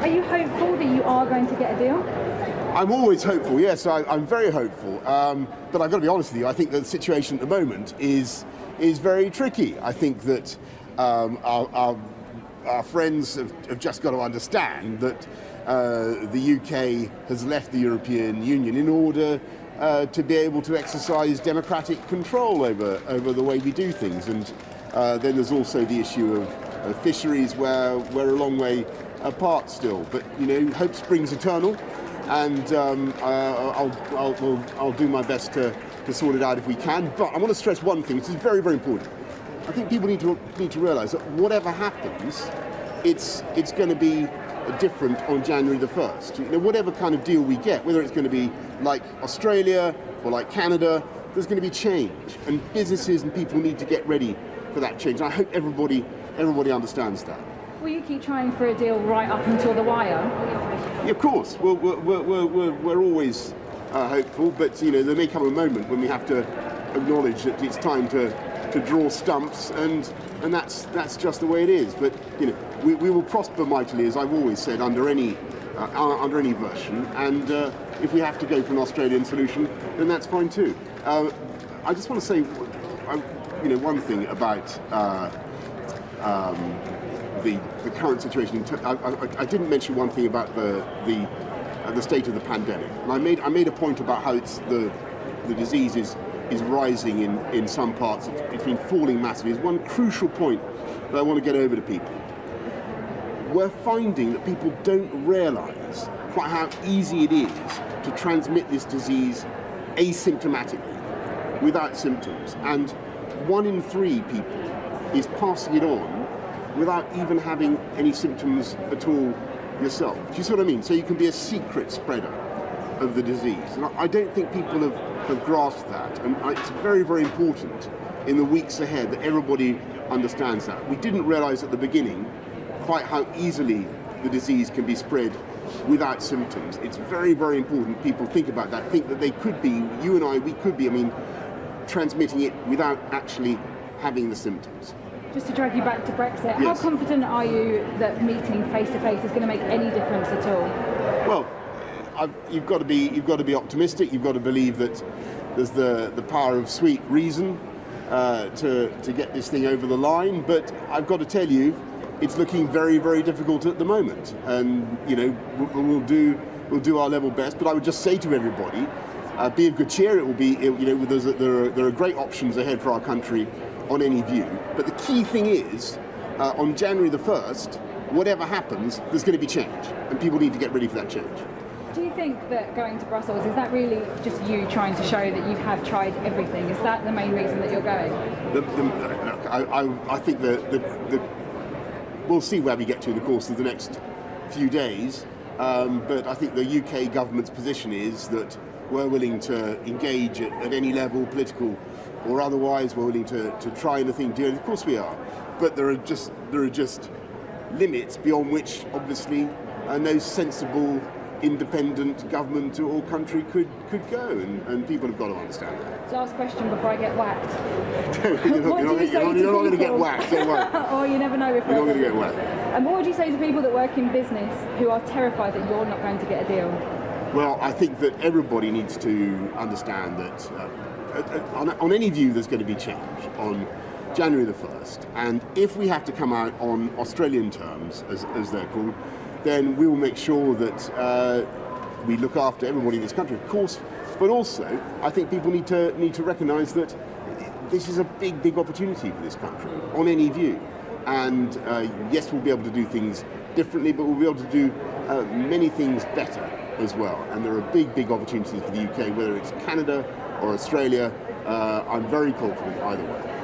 Are you hopeful that you are going to get a deal? I'm always hopeful, yes, I, am very hopeful. Um, but I've got to be honest with you, I think the situation at the moment is, is very tricky. I think that um, our, our, our, friends have, have, just got to understand that uh, the UK has left the European Union in order uh, to be able to exercise democratic control over, over the way we do things. And uh, then there's also the issue of, of fisheries where we're a long way apart still. But you know, hope springs eternal, and um, uh, I'll, I'll, I'll, do my best to, to sort it out if we can. But I want to stress one thing, which is very, very important. I think people need to need to realise that whatever happens, it's it's going to be different on January the 1st. You know, whatever kind of deal we get, whether it's going to be like Australia or like Canada, there's going to be change, and businesses and people need to get ready for that change. And I hope everybody everybody understands that. Will you keep trying for a deal right up until the wire? Yeah, of course. We're, we're, we're, we're, we're always uh, hopeful, but you know there may come a moment when we have to acknowledge that it's time to, to draw stumps, and and that's that's just the way it is. But you know we, we will prosper mightily, as I've always said, under any uh, under any version. And uh, if we have to go for an Australian solution, then that's fine too. Uh, I just want to say, uh, you know, one thing about. Um, the, the current situation. I, I, I, didn't mention one thing about the the, uh, the state of the pandemic, and I made I made a point about how it's the the disease is is rising in in some parts. it's, it's been falling massively. It's one crucial point that I want to get over to people. We're finding that people don't realise quite how easy it is to transmit this disease asymptomatically, without symptoms, and one in three people is passing it on without even having any symptoms at all yourself. Do you see what I mean? So you can be a secret spreader of the disease. And I don't think people have, have grasped that. And it's very, very important in the weeks ahead that everybody understands that. We didn't realize at the beginning quite how easily the disease can be spread without symptoms. It's very, very important people think about that, think that they could be, you and I, we could be, I mean, transmitting it without actually having the symptoms. Just to drag you back to Brexit, yes. how confident are you that meeting face to face is going to make any difference at all? Well, I've, you've got to be you've got to be optimistic. You've got to believe that there's the the power of sweet reason uh, to to get this thing over the line. But I've got to tell you, it's looking very very difficult at the moment. And you know we'll, we'll do we'll do our level best. But I would just say to everybody, uh, be of good cheer. It will be it, you know a, there are, there are great options ahead for our country on any view. But the key thing is, uh, on January the 1st, whatever happens, there's going to be change, and people need to get ready for that change. Do you think that going to Brussels, is that really just you trying to show that you have tried everything? Is that the main reason that you're going? The, the, look, I, I, I, think that the, the, we'll see where we get to in the course of the next few days, um, but I think the UK government's position is that we're willing to engage at, at any level, political or otherwise we're willing to, to try anything deal. Of course we are, but there are just there are just limits beyond which obviously uh, no sensible independent government or country could could go, and, and people have got to understand that. Last question before I get whacked. you're not, you're not, you're not going to get whacked, don't worry. or you never know if you're not going to get whacked. And what would you say to people that work in business who are terrified that you're not going to get a deal? Well, I think that everybody needs to understand that uh, on, on any view there's going to be change on January the 1st. And if we have to come out on Australian terms, as, as they're called, then we will make sure that uh, we look after everybody in this country, of course. But also, I think people need to need to recognise that this is a big, big opportunity for this country on any view. And uh, yes, we'll be able to do things differently, but we'll be able to do uh, many things better as well. And there are big, big opportunities for the UK, whether it's Canada or Australia, uh, I'm very confident either way.